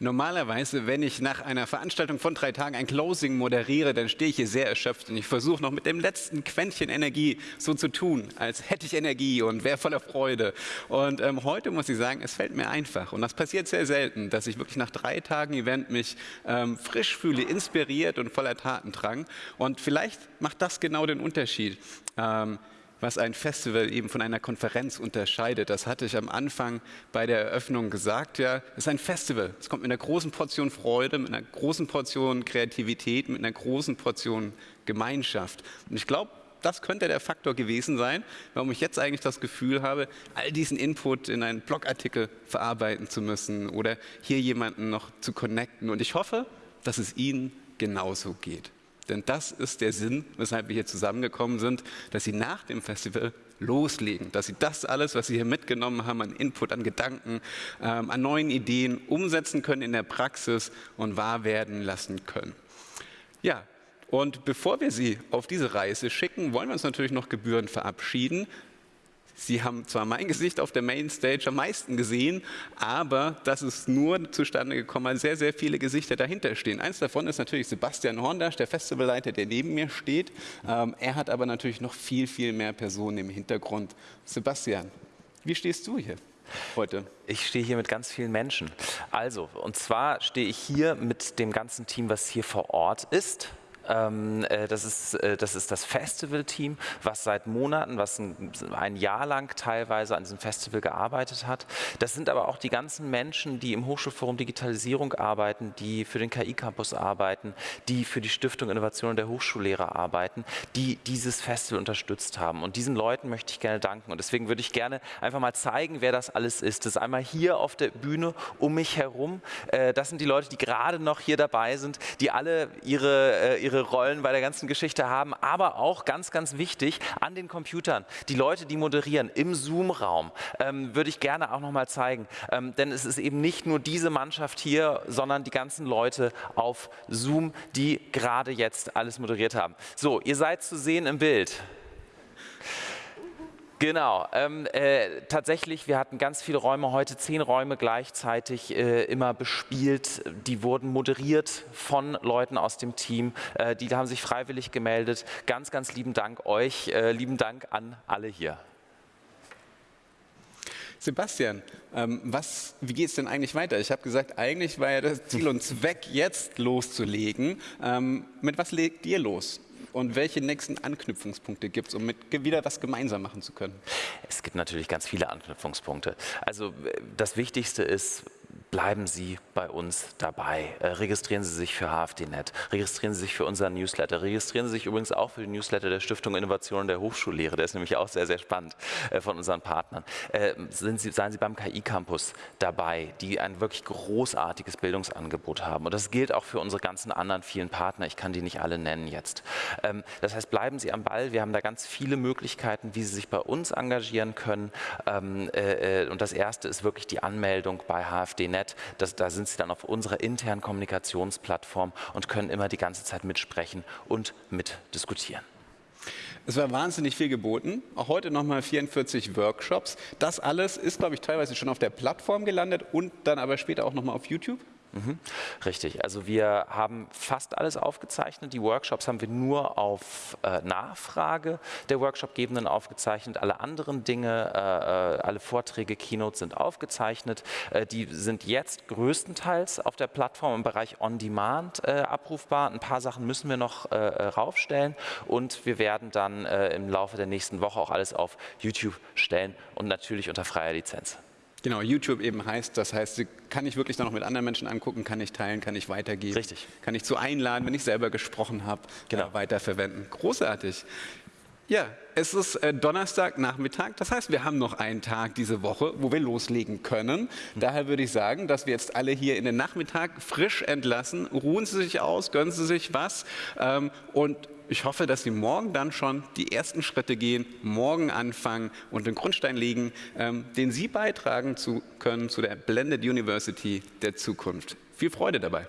Normalerweise, wenn ich nach einer Veranstaltung von drei Tagen ein Closing moderiere, dann stehe ich hier sehr erschöpft und ich versuche noch mit dem letzten Quäntchen Energie so zu tun, als hätte ich Energie und wäre voller Freude. Und ähm, heute muss ich sagen, es fällt mir einfach und das passiert sehr selten, dass ich wirklich nach drei Tagen Event mich ähm, frisch fühle, inspiriert und voller Tatendrang. Und vielleicht macht das genau den Unterschied. Ähm, was ein Festival eben von einer Konferenz unterscheidet. Das hatte ich am Anfang bei der Eröffnung gesagt. Ja, es ist ein Festival. Es kommt mit einer großen Portion Freude, mit einer großen Portion Kreativität, mit einer großen Portion Gemeinschaft. Und ich glaube, das könnte der Faktor gewesen sein, warum ich jetzt eigentlich das Gefühl habe, all diesen Input in einen Blogartikel verarbeiten zu müssen oder hier jemanden noch zu connecten. Und ich hoffe, dass es Ihnen genauso geht. Denn das ist der Sinn, weshalb wir hier zusammengekommen sind, dass Sie nach dem Festival loslegen, dass Sie das alles, was Sie hier mitgenommen haben an Input, an Gedanken, ähm, an neuen Ideen umsetzen können in der Praxis und wahr werden lassen können. Ja, und bevor wir Sie auf diese Reise schicken, wollen wir uns natürlich noch Gebühren verabschieden. Sie haben zwar mein Gesicht auf der Mainstage am meisten gesehen, aber das ist nur zustande gekommen, weil sehr, sehr viele Gesichter dahinter stehen. Eins davon ist natürlich Sebastian Horndasch, der Festivalleiter, der neben mir steht. Ähm, er hat aber natürlich noch viel, viel mehr Personen im Hintergrund. Sebastian, wie stehst du hier? heute? Ich stehe hier mit ganz vielen Menschen. Also, und zwar stehe ich hier mit dem ganzen Team, was hier vor Ort ist. Ähm, äh, das, ist, äh, das ist das Festival-Team, was seit Monaten, was ein, ein, Jahr lang teilweise an diesem Festival gearbeitet hat. Das sind aber auch die ganzen Menschen, die im Hochschulforum Digitalisierung arbeiten, die für den KI-Campus arbeiten, die für die Stiftung Innovation der Hochschullehrer arbeiten, die dieses Festival unterstützt haben. Und diesen Leuten möchte ich gerne danken. Und deswegen würde ich gerne einfach mal zeigen, wer das alles ist. Das ist einmal hier auf der Bühne um mich herum. Äh, das sind die Leute, die gerade noch hier dabei sind, die alle ihre, ihre ihre Rollen bei der ganzen Geschichte haben, aber auch ganz, ganz wichtig an den Computern. Die Leute, die moderieren im Zoom-Raum, ähm, würde ich gerne auch nochmal zeigen. Ähm, denn es ist eben nicht nur diese Mannschaft hier, sondern die ganzen Leute auf Zoom, die gerade jetzt alles moderiert haben. So, ihr seid zu sehen im Bild. Genau, ähm, äh, tatsächlich, wir hatten ganz viele Räume heute, zehn Räume gleichzeitig äh, immer bespielt. Die wurden moderiert von Leuten aus dem Team, äh, die haben sich freiwillig gemeldet. Ganz, ganz lieben Dank euch, äh, lieben Dank an alle hier. Sebastian, ähm, was, wie geht es denn eigentlich weiter? Ich habe gesagt, eigentlich war ja das Ziel und Zweck, jetzt loszulegen. Ähm, mit was legt ihr los? Und welche nächsten Anknüpfungspunkte gibt es, um wieder was gemeinsam machen zu können? Es gibt natürlich ganz viele Anknüpfungspunkte. Also das Wichtigste ist, bleiben Sie bei uns dabei. Äh, registrieren Sie sich für HFDNet, registrieren Sie sich für unseren Newsletter, registrieren Sie sich übrigens auch für den Newsletter der Stiftung Innovation der Hochschullehre, der ist nämlich auch sehr, sehr spannend äh, von unseren Partnern. Äh, sind Sie, seien Sie beim KI-Campus dabei, die ein wirklich großartiges Bildungsangebot haben. Und das gilt auch für unsere ganzen anderen vielen Partner, ich kann die nicht alle nennen jetzt. Ähm, das heißt, bleiben Sie am Ball, wir haben da ganz viele Möglichkeiten, wie Sie sich bei uns engagieren können. Ähm, und das erste ist wirklich die Anmeldung bei HFDNet Net. Das, da sind Sie dann auf unserer internen Kommunikationsplattform und können immer die ganze Zeit mitsprechen und mitdiskutieren. Es war wahnsinnig viel geboten, auch heute nochmal 44 Workshops. Das alles ist, glaube ich, teilweise schon auf der Plattform gelandet und dann aber später auch nochmal auf YouTube. Mhm. Richtig, also wir haben fast alles aufgezeichnet. Die Workshops haben wir nur auf äh, Nachfrage der Workshopgebenden aufgezeichnet. Alle anderen Dinge, äh, äh, alle Vorträge, Keynotes sind aufgezeichnet. Äh, die sind jetzt größtenteils auf der Plattform im Bereich On-Demand äh, abrufbar. Ein paar Sachen müssen wir noch äh, raufstellen und wir werden dann im Laufe der nächsten Woche auch alles auf YouTube stellen und natürlich unter freier Lizenz. Genau, YouTube eben heißt, das heißt, kann ich wirklich dann noch mit anderen Menschen angucken, kann ich teilen, kann ich weitergeben. Richtig. Kann ich zu einladen, wenn ich selber gesprochen habe, genau. äh, weiterverwenden. Großartig. Ja, es ist äh, Donnerstagnachmittag, das heißt, wir haben noch einen Tag diese Woche, wo wir loslegen können. Mhm. Daher würde ich sagen, dass wir jetzt alle hier in den Nachmittag frisch entlassen. Ruhen Sie sich aus, gönnen Sie sich was ähm, und ich hoffe, dass Sie morgen dann schon die ersten Schritte gehen, morgen anfangen und den Grundstein legen, ähm, den Sie beitragen zu können zu der Blended University der Zukunft. Viel Freude dabei.